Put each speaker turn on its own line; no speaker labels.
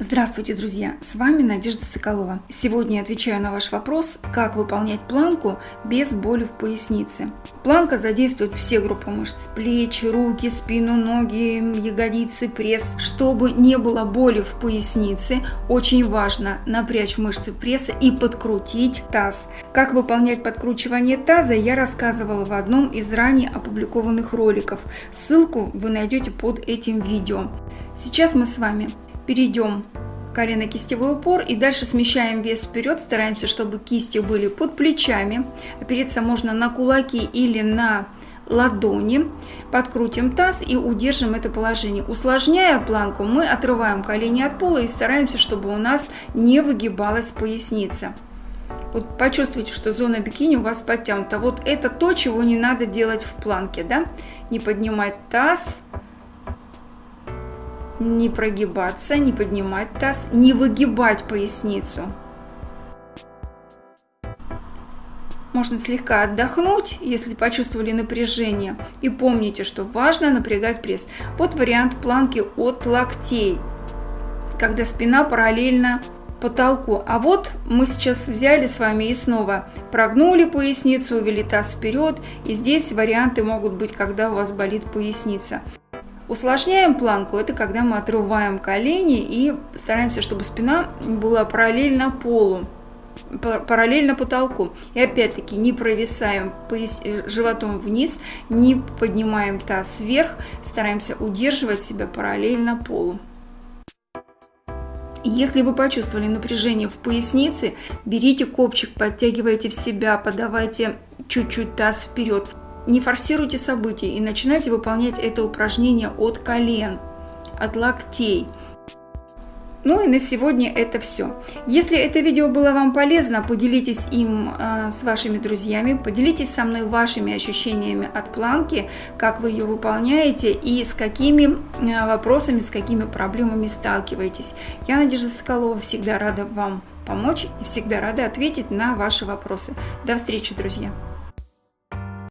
Здравствуйте, друзья! С вами Надежда Соколова. Сегодня я отвечаю на ваш вопрос, как выполнять планку без боли в пояснице. Планка задействует все группы мышц – плечи, руки, спину, ноги, ягодицы, пресс. Чтобы не было боли в пояснице, очень важно напрячь мышцы пресса и подкрутить таз. Как выполнять подкручивание таза, я рассказывала в одном из ранее опубликованных роликов. Ссылку вы найдете под этим видео. Сейчас мы с вами перейдем колено-кистевой упор и дальше смещаем вес вперед, стараемся, чтобы кисти были под плечами, опереться можно на кулаки или на ладони, подкрутим таз и удержим это положение. Усложняя планку, мы отрываем колени от пола и стараемся, чтобы у нас не выгибалась поясница. Вот почувствуйте, что зона бикини у вас подтянута. Вот это то, чего не надо делать в планке, да? Не поднимать таз, не прогибаться, не поднимать таз, не выгибать поясницу. Можно слегка отдохнуть, если почувствовали напряжение. И помните, что важно напрягать пресс. Вот вариант планки от локтей, когда спина параллельно потолку. А вот мы сейчас взяли с вами и снова прогнули поясницу, увели таз вперед. И здесь варианты могут быть, когда у вас болит поясница. Усложняем планку, это когда мы отрываем колени и стараемся, чтобы спина была параллельно полу, параллельно потолку. И опять-таки не провисаем э, животом вниз, не поднимаем таз вверх, стараемся удерживать себя параллельно полу. Если вы почувствовали напряжение в пояснице, берите копчик, подтягивайте в себя, подавайте чуть-чуть таз вперед. Не форсируйте события и начинайте выполнять это упражнение от колен, от локтей. Ну и на сегодня это все. Если это видео было вам полезно, поделитесь им э, с вашими друзьями, поделитесь со мной вашими ощущениями от планки, как вы ее выполняете и с какими э, вопросами, с какими проблемами сталкиваетесь. Я, Надежда Соколова, всегда рада вам помочь и всегда рада ответить на ваши вопросы. До встречи, друзья!